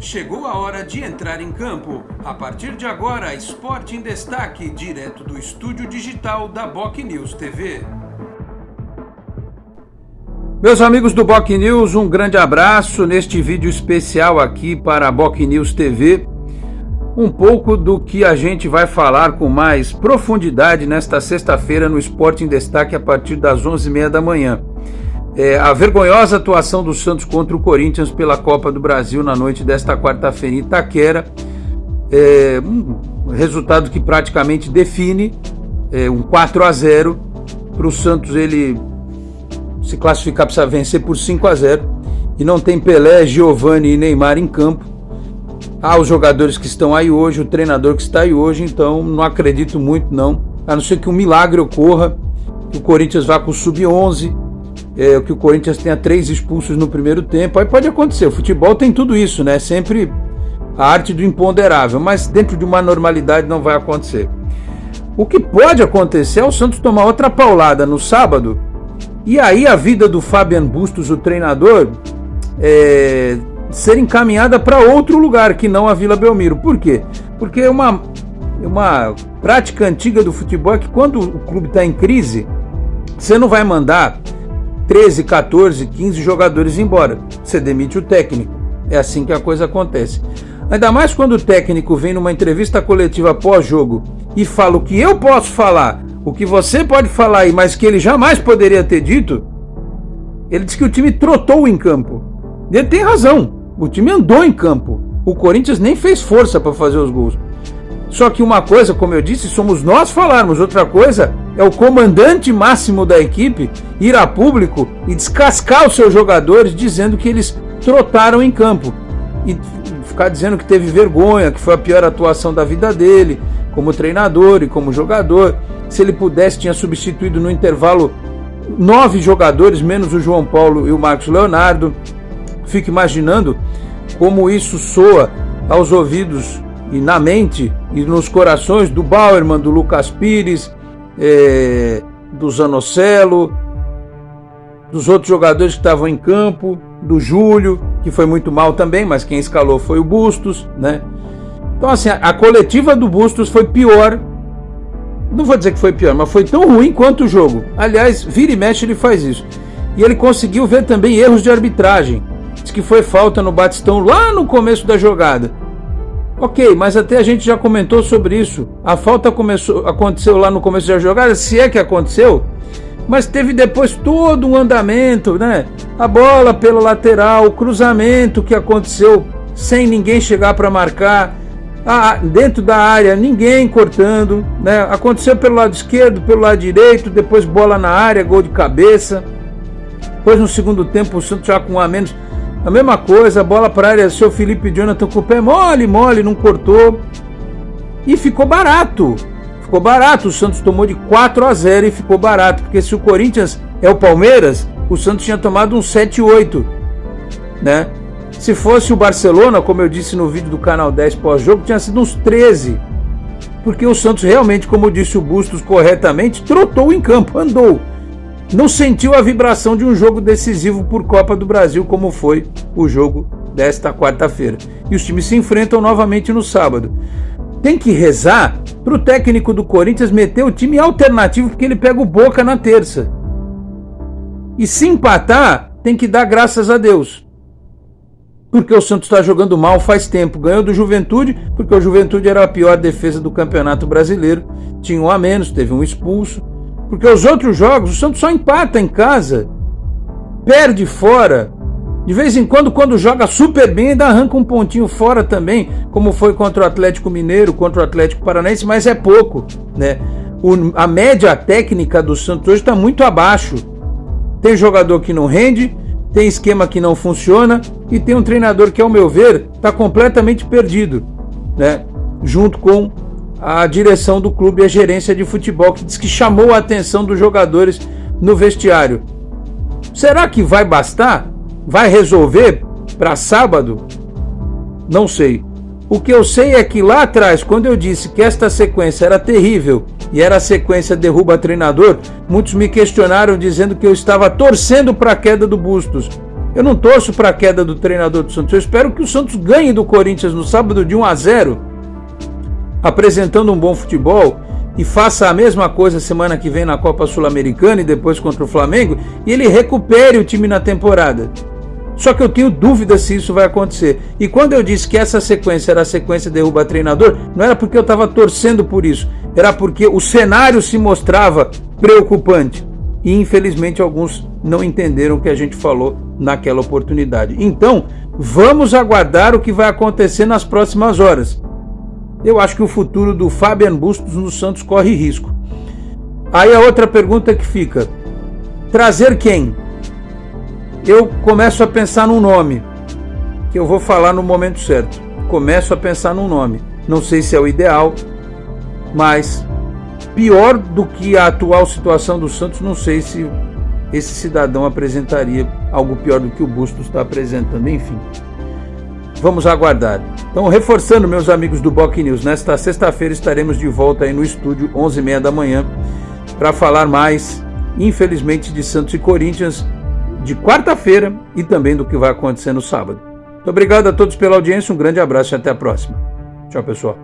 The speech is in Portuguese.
Chegou a hora de entrar em campo. A partir de agora, Esporte em Destaque, direto do estúdio digital da Boc News TV. Meus amigos do Boc News, um grande abraço neste vídeo especial aqui para a Boc News TV. Um pouco do que a gente vai falar com mais profundidade nesta sexta-feira no Esporte em Destaque a partir das 11h30 da manhã é, a vergonhosa atuação do Santos contra o Corinthians pela Copa do Brasil na noite desta quarta-feira em Itaquera. É, um resultado que praticamente define é, um 4 a 0 para o Santos ele se classificar precisa vencer por 5 a 0 e não tem Pelé, Giovani e Neymar em campo. Há os jogadores que estão aí hoje, o treinador que está aí hoje, então não acredito muito não, a não ser que um milagre ocorra, que o Corinthians vá com o sub-11 é, que o Corinthians tenha três expulsos no primeiro tempo. Aí pode acontecer. O futebol tem tudo isso, né? Sempre a arte do imponderável, mas dentro de uma normalidade não vai acontecer. O que pode acontecer é o Santos tomar outra paulada no sábado e aí a vida do Fabian Bustos, o treinador, é, ser encaminhada para outro lugar que não a Vila Belmiro. Por quê? Porque uma, uma prática antiga do futebol é que quando o clube está em crise, você não vai mandar 13, 14, 15 jogadores embora. Você demite o técnico. É assim que a coisa acontece. Ainda mais quando o técnico vem numa entrevista coletiva pós-jogo e fala o que eu posso falar, o que você pode falar aí, mas que ele jamais poderia ter dito. Ele diz que o time trotou em campo. E ele tem razão. O time andou em campo. O Corinthians nem fez força para fazer os gols. Só que uma coisa, como eu disse, somos nós falarmos, outra coisa é o comandante máximo da equipe ir a público e descascar os seus jogadores dizendo que eles trotaram em campo e ficar dizendo que teve vergonha, que foi a pior atuação da vida dele, como treinador e como jogador. Se ele pudesse, tinha substituído no intervalo nove jogadores, menos o João Paulo e o Marcos Leonardo. Fico imaginando como isso soa aos ouvidos e na mente e nos corações do Bauerman, do Lucas Pires, é, do Zanocelo, dos outros jogadores que estavam em campo, do Júlio, que foi muito mal também, mas quem escalou foi o Bustos, né? Então, assim, a, a coletiva do Bustos foi pior. Não vou dizer que foi pior, mas foi tão ruim quanto o jogo. Aliás, vira e mexe ele faz isso. E ele conseguiu ver também erros de arbitragem. Diz que foi falta no Batistão lá no começo da jogada. Ok, mas até a gente já comentou sobre isso. A falta começou, aconteceu lá no começo da jogada, se é que aconteceu, mas teve depois todo um andamento, né? A bola pela lateral, o cruzamento que aconteceu sem ninguém chegar para marcar, a, dentro da área, ninguém cortando, né? Aconteceu pelo lado esquerdo, pelo lado direito, depois bola na área, gol de cabeça. Depois no segundo tempo o Santos já com um a menos a mesma coisa, bola para área, seu Felipe Jonathan com o pé mole, mole, não cortou. E ficou barato. Ficou barato. O Santos tomou de 4 a 0 e ficou barato. Porque se o Corinthians é o Palmeiras, o Santos tinha tomado um 7-8. Né? Se fosse o Barcelona, como eu disse no vídeo do canal 10 pós-jogo, tinha sido uns 13. Porque o Santos realmente, como disse o Bustos corretamente, trotou em campo, andou não sentiu a vibração de um jogo decisivo por Copa do Brasil, como foi o jogo desta quarta-feira. E os times se enfrentam novamente no sábado. Tem que rezar para o técnico do Corinthians meter o time alternativo, porque ele pega o Boca na terça. E se empatar, tem que dar graças a Deus. Porque o Santos está jogando mal faz tempo. Ganhou do Juventude, porque o Juventude era a pior defesa do Campeonato Brasileiro. Tinha um a menos, teve um expulso. Porque os outros jogos, o Santos só empata em casa, perde fora. De vez em quando, quando joga super bem, ainda arranca um pontinho fora também, como foi contra o Atlético Mineiro, contra o Atlético Paranaense, mas é pouco, né? O, a média técnica do Santos hoje está muito abaixo. Tem jogador que não rende, tem esquema que não funciona e tem um treinador que, ao meu ver, está completamente perdido, né? Junto com a direção do clube e a gerência de futebol, que diz que chamou a atenção dos jogadores no vestiário. Será que vai bastar? Vai resolver para sábado? Não sei. O que eu sei é que lá atrás, quando eu disse que esta sequência era terrível e era a sequência derruba treinador, muitos me questionaram dizendo que eu estava torcendo para a queda do Bustos. Eu não torço para a queda do treinador do Santos. Eu espero que o Santos ganhe do Corinthians no sábado de 1 a 0, apresentando um bom futebol e faça a mesma coisa semana que vem na Copa Sul-Americana e depois contra o Flamengo e ele recupere o time na temporada. Só que eu tenho dúvida se isso vai acontecer. E quando eu disse que essa sequência era a sequência derruba treinador, não era porque eu estava torcendo por isso, era porque o cenário se mostrava preocupante. E infelizmente alguns não entenderam o que a gente falou naquela oportunidade. Então, vamos aguardar o que vai acontecer nas próximas horas. Eu acho que o futuro do Fabian Bustos no Santos corre risco. Aí a outra pergunta que fica: trazer quem? eu começo a pensar num nome, que eu vou falar no momento certo. Começo a pensar num nome. Não sei se é o ideal, mas pior do que a atual situação do Santos, não sei se esse cidadão apresentaria algo pior do que o Bustos está apresentando. Enfim, vamos aguardar. Então, reforçando, meus amigos do Boc News, nesta sexta-feira estaremos de volta aí no estúdio, 11h30 da manhã, para falar mais, infelizmente, de Santos e Corinthians de quarta-feira e também do que vai acontecer no sábado. Muito obrigado a todos pela audiência, um grande abraço e até a próxima. Tchau, pessoal.